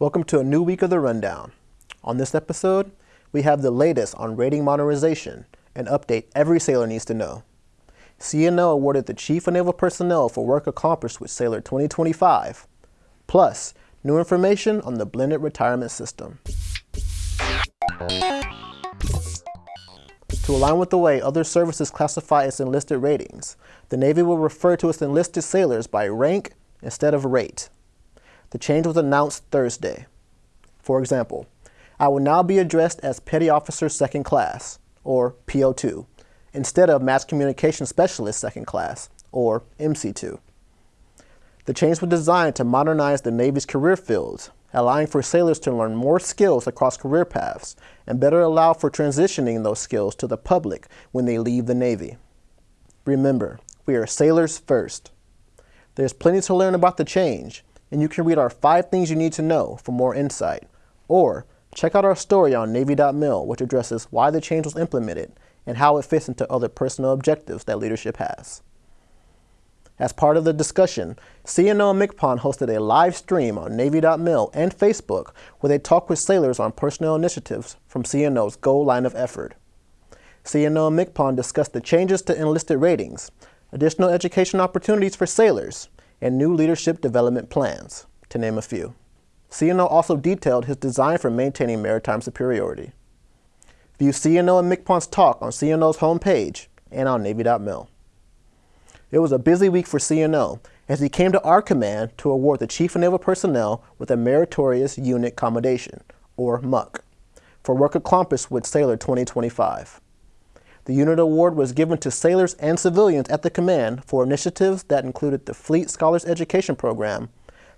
Welcome to a new week of the Rundown. On this episode, we have the latest on rating modernization, an update every sailor needs to know. CNO awarded the Chief of Naval Personnel for work accomplished with Sailor 2025, plus new information on the blended retirement system. To align with the way other services classify its enlisted ratings, the Navy will refer to its enlisted sailors by rank instead of rate. The change was announced Thursday. For example, I will now be addressed as Petty Officer Second Class, or PO2, instead of Mass Communication Specialist Second Class, or MC2. The change was designed to modernize the Navy's career fields, allowing for sailors to learn more skills across career paths and better allow for transitioning those skills to the public when they leave the Navy. Remember, we are sailors first. There's plenty to learn about the change, and you can read our five things you need to know for more insight. Or check out our story on Navy.mil, which addresses why the change was implemented and how it fits into other personal objectives that leadership has. As part of the discussion, CNO and MCPON hosted a live stream on Navy.mil and Facebook where they talked with sailors on personnel initiatives from CNO's GO line of effort. CNO and MCPON discussed the changes to enlisted ratings, additional education opportunities for sailors, and new leadership development plans, to name a few. CNO also detailed his design for maintaining maritime superiority. View CNO and MCPON's talk on CNO's homepage and on Navy.mil. It was a busy week for CNO as he came to our command to award the Chief of Naval Personnel with a Meritorious Unit Commendation, or MUC, for work accomplished with Sailor 2025. The unit award was given to sailors and civilians at the command for initiatives that included the Fleet Scholars Education Program,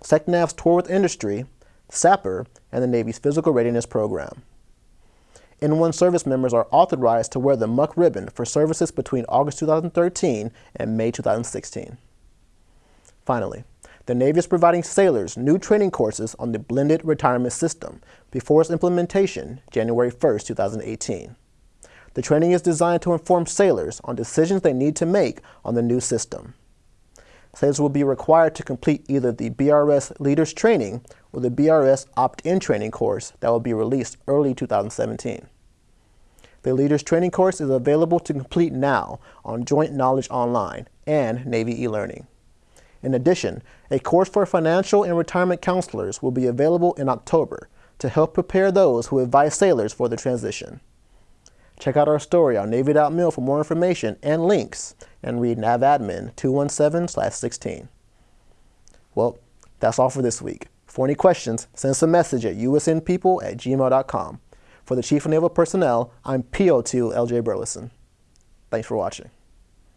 SECNAV's Tour with Industry, SAPR, and the Navy's Physical Readiness Program. N1 service members are authorized to wear the MUC ribbon for services between August 2013 and May 2016. Finally, the Navy is providing sailors new training courses on the blended retirement system before its implementation January 1, 2018. The training is designed to inform sailors on decisions they need to make on the new system. Sailors will be required to complete either the BRS Leaders Training or the BRS Opt-in Training course that will be released early 2017. The Leaders Training course is available to complete now on Joint Knowledge Online and Navy eLearning. In addition, a course for financial and retirement counselors will be available in October to help prepare those who advise sailors for the transition. Check out our story on Navy.mil for more information and links, and read NAVADMIN 217-16. Well, that's all for this week. For any questions, send us a message at usnpeople at gmail.com. For the Chief of Naval Personnel, I'm PO2 LJ Burleson. Thanks for watching.